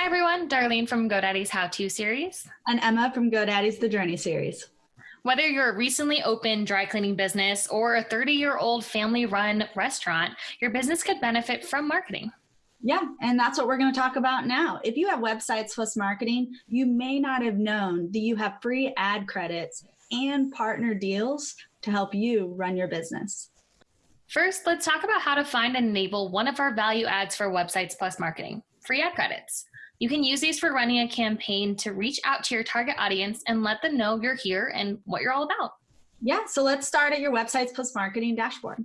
Hi everyone, Darlene from GoDaddy's How To series. And Emma from GoDaddy's The Journey series. Whether you're a recently opened dry cleaning business or a 30 year old family run restaurant, your business could benefit from marketing. Yeah, and that's what we're going to talk about now. If you have websites plus marketing, you may not have known that you have free ad credits and partner deals to help you run your business. First, let's talk about how to find and enable one of our value adds for Websites Plus Marketing, free ad credits. You can use these for running a campaign to reach out to your target audience and let them know you're here and what you're all about. Yeah, so let's start at your Websites Plus Marketing dashboard.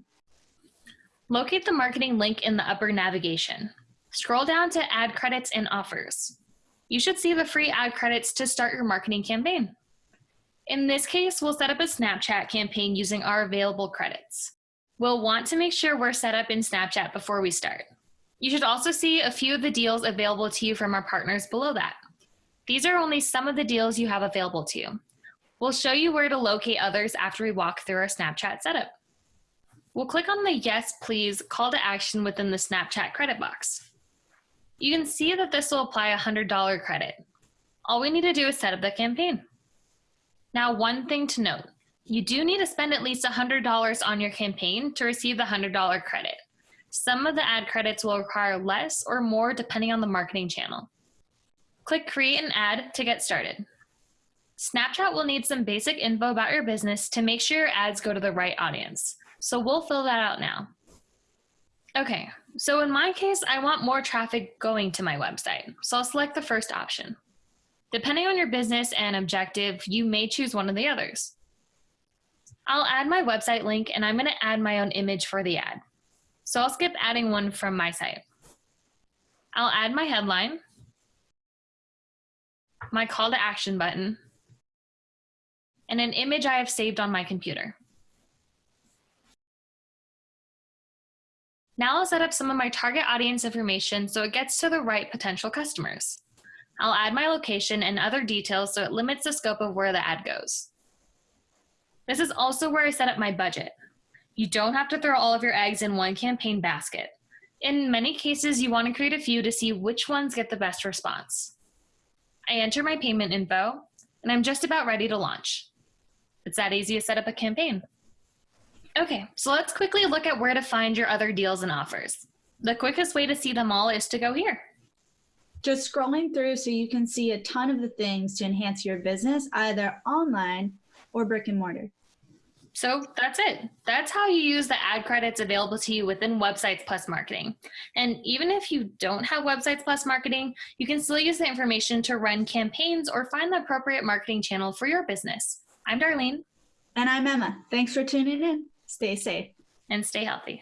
Locate the marketing link in the upper navigation. Scroll down to Ad Credits and Offers. You should see the free ad credits to start your marketing campaign. In this case, we'll set up a Snapchat campaign using our available credits. We'll want to make sure we're set up in Snapchat before we start. You should also see a few of the deals available to you from our partners below that. These are only some of the deals you have available to you. We'll show you where to locate others after we walk through our Snapchat setup. We'll click on the Yes, Please call to action within the Snapchat credit box. You can see that this will apply a $100 credit. All we need to do is set up the campaign. Now, one thing to note, you do need to spend at least $100 on your campaign to receive the $100 credit. Some of the ad credits will require less or more depending on the marketing channel. Click Create an Ad to get started. Snapchat will need some basic info about your business to make sure your ads go to the right audience. So we'll fill that out now. Okay, so in my case, I want more traffic going to my website. So I'll select the first option. Depending on your business and objective, you may choose one of the others. I'll add my website link and I'm gonna add my own image for the ad. So I'll skip adding one from my site. I'll add my headline, my call to action button, and an image I have saved on my computer. Now I'll set up some of my target audience information so it gets to the right potential customers. I'll add my location and other details so it limits the scope of where the ad goes. This is also where I set up my budget. You don't have to throw all of your eggs in one campaign basket. In many cases, you want to create a few to see which ones get the best response. I enter my payment info, and I'm just about ready to launch. It's that easy to set up a campaign. Okay, so let's quickly look at where to find your other deals and offers. The quickest way to see them all is to go here. Just scrolling through so you can see a ton of the things to enhance your business, either online or brick and mortar. So that's it. That's how you use the ad credits available to you within Websites Plus Marketing. And even if you don't have Websites Plus Marketing, you can still use the information to run campaigns or find the appropriate marketing channel for your business. I'm Darlene. And I'm Emma. Thanks for tuning in. Stay safe. And stay healthy.